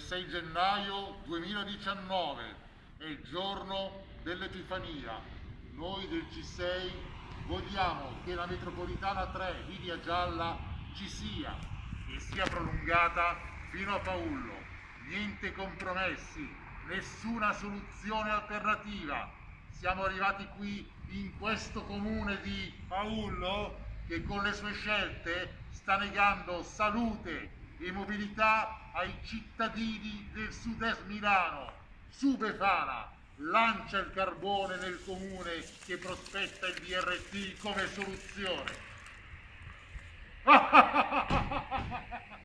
6 gennaio 2019 è il giorno dell'Epifania. Noi del C6 vogliamo che la metropolitana 3 linea gialla ci sia e sia prolungata fino a Paullo. Niente compromessi, nessuna soluzione alternativa. Siamo arrivati qui in questo comune di Paullo che con le sue scelte sta negando salute e mobilità ai cittadini del sud-est Milano. Su Befana, lancia il carbone nel comune che prospetta il DRT come soluzione.